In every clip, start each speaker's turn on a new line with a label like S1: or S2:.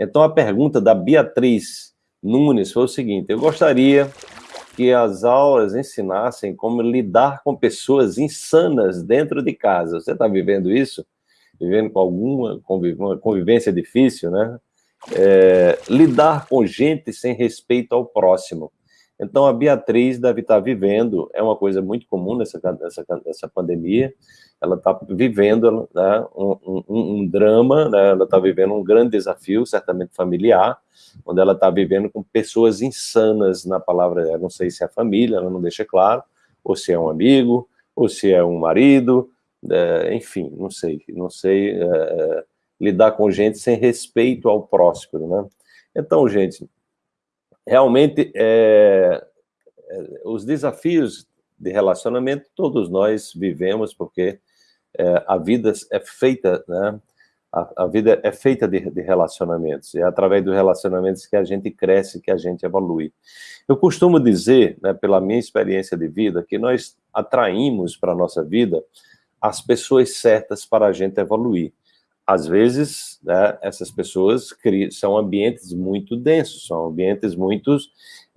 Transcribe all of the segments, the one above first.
S1: Então, a pergunta da Beatriz Nunes foi o seguinte, eu gostaria que as aulas ensinassem como lidar com pessoas insanas dentro de casa. Você está vivendo isso? Vivendo com alguma convivência difícil, né? É, lidar com gente sem respeito ao próximo. Então, a Beatriz deve estar vivendo, é uma coisa muito comum nessa, nessa, nessa pandemia, ela está vivendo né, um, um, um, drama, né, ela está vivendo um grande desafio, certamente familiar, onde ela está vivendo com pessoas insanas na palavra, eu não sei se é família, ela não deixa claro, ou se é um amigo, ou se é um marido, é, enfim, não sei, não sei é lidar com gente sem respeito ao próximo, né? Então, gente, realmente, é, é, os desafios de relacionamento todos nós vivemos, porque é, a vida é feita, né? A, a vida é feita de, de, relacionamentos, e é através dos relacionamentos que a gente cresce, que a gente evolui. Eu costumo dizer, né, pela minha experiência de vida, que nós atraímos para a nossa vida as pessoas certas para a gente evoluir. Às vezes, né, essas pessoas são ambientes muito densos, são ambientes muito,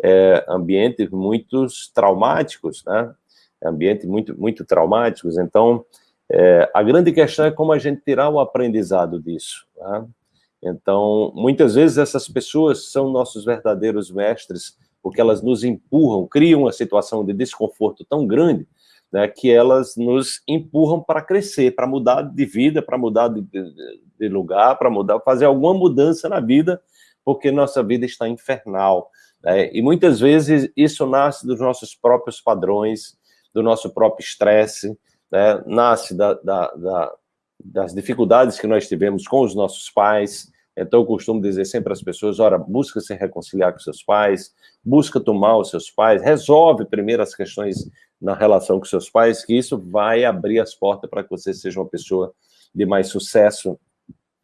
S1: é, ambientes muito traumáticos, né? Ambientes muito, muito traumáticos, então é, a grande questão é como a gente tirar o aprendizado disso. Tá? Então, muitas vezes essas pessoas são nossos verdadeiros mestres, porque elas nos empurram, criam uma situação de desconforto tão grande, né, que elas nos empurram para crescer, para mudar de vida, para mudar de, de, lugar, para mudar, fazer alguma mudança na vida, porque nossa vida está infernal. Né? E muitas vezes isso nasce dos nossos próprios padrões, do nosso próprio estresse, né, nasce da, da, da, das dificuldades que nós tivemos com os nossos pais, então eu costumo dizer sempre às pessoas, ora, busca se reconciliar com seus pais, busca tomar os seus pais, resolve primeiro as questões na relação com seus pais, que isso vai abrir as portas para que você seja uma pessoa de mais sucesso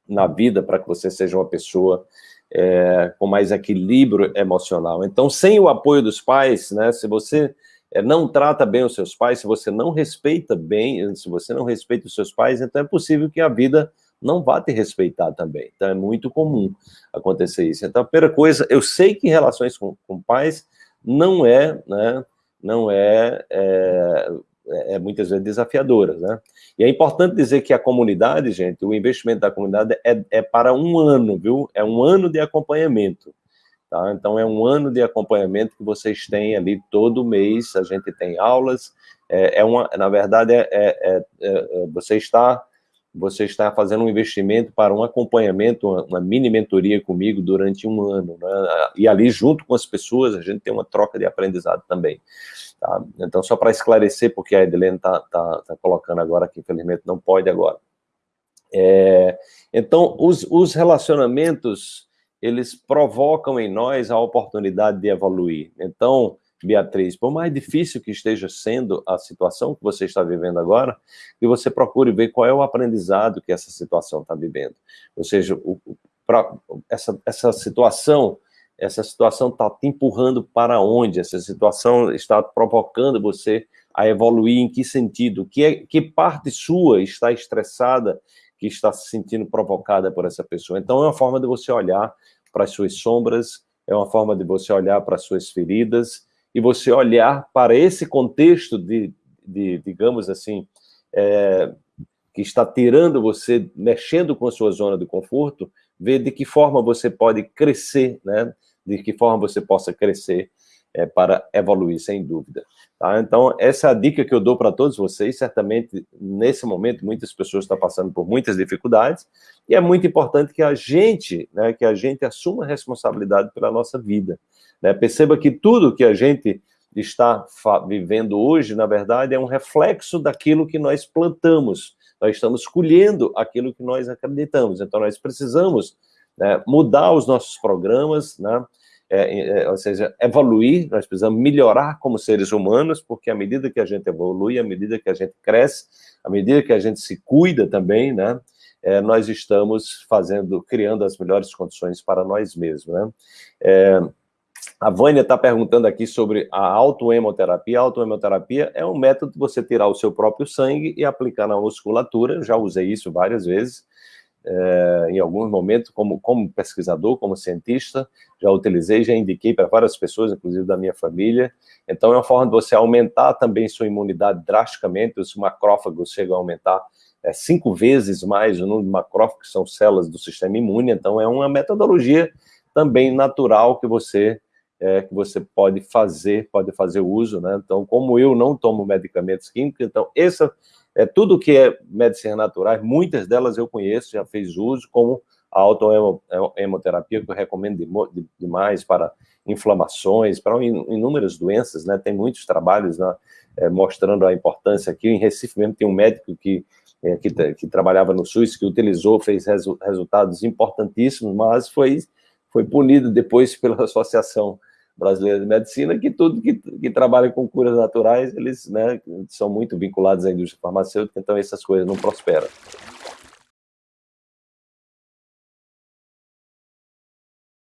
S1: na vida, para que você seja uma pessoa é, com mais equilíbrio emocional. Então, sem o apoio dos pais, né, se você é, não trata bem os seus pais, se você não respeita bem, se você não respeita os seus pais, então é possível que a vida não vá te respeitar também. Então é muito comum acontecer isso. Então a primeira coisa, eu sei que relações com, com pais não é, né, não é, é, é, muitas vezes desafiadora, né? E é importante dizer que a comunidade, gente, o investimento da comunidade é, é para um ano, viu? É um ano de acompanhamento. Tá? Então, é um ano de acompanhamento que vocês têm ali todo mês, a gente tem aulas, é, é uma, na verdade, é, é, é, é você, está, você está fazendo um investimento para um acompanhamento, uma, mini mentoria comigo durante um ano, né? e ali, junto com as pessoas, a gente tem uma troca de aprendizado também. Tá? Então, só para esclarecer, porque a Edilene está tá, tá colocando agora que, infelizmente, não pode agora. É, então, os, os relacionamentos eles provocam em nós a oportunidade de evoluir. Então, Beatriz, por mais difícil que esteja sendo a situação que você está vivendo agora, que você procure ver qual é o aprendizado que essa situação está vivendo. Ou seja, o, pra, essa, essa situação, essa situação está te empurrando para onde? Essa situação está provocando você a evoluir em que sentido? Que, é, que parte sua está estressada que está se sentindo provocada por essa pessoa. Então, é uma forma de você olhar para as suas sombras, é uma forma de você olhar para as suas feridas, e você olhar para esse contexto de, de digamos assim, é, que está tirando você, mexendo com a sua zona de conforto, ver de que forma você pode crescer, né? de que forma você possa crescer é, para evoluir, sem dúvida. Tá? Então, essa é a dica que eu dou para todos vocês. Certamente, nesse momento, muitas pessoas estão passando por muitas dificuldades, e é muito importante que a gente, né, que a gente assuma responsabilidade pela nossa vida. Né? Perceba que tudo que a gente está vivendo hoje, na verdade, é um reflexo daquilo que nós plantamos. Nós estamos colhendo aquilo que nós acreditamos. Então, nós precisamos né, mudar os nossos programas, né, é, é, ou seja, evoluir, nós precisamos melhorar como seres humanos, porque à medida que a gente evolui, à medida que a gente cresce, à medida que a gente se cuida também, né, é, nós estamos fazendo, criando as melhores condições para nós mesmos, né. É, a Vânia está perguntando aqui sobre a autoemoterapia. A autoemoterapia é um método de você tirar o seu próprio sangue e aplicar na musculatura, eu já usei isso várias vezes, é, em alguns momentos, como, como pesquisador, como cientista, já utilizei, já indiquei para várias pessoas, inclusive da minha família. Então, é uma forma de você aumentar também sua imunidade drasticamente, os macrófagos chegam a aumentar é, cinco vezes mais o número de macrófagos, que são células do sistema imune, então é uma metodologia também natural que você é, que você pode fazer, pode fazer uso, né? Então, como eu não tomo medicamentos químicos, então, essa é tudo que é medicina naturais, muitas delas eu conheço, já fiz uso, como a autohemoterapia, que eu recomendo demais para inflamações, para inúmeras doenças, né? Tem muitos trabalhos né, é, mostrando a importância aqui. Em Recife mesmo tem um médico que, é, que, que, trabalhava no SUS, que utilizou, fez resu resultados importantíssimos, mas foi, foi punido depois pela Associação Brasileira de Medicina, que tudo que, que trabalha com curas naturais, eles né, são muito vinculados à indústria farmacêutica, então essas coisas não prosperam.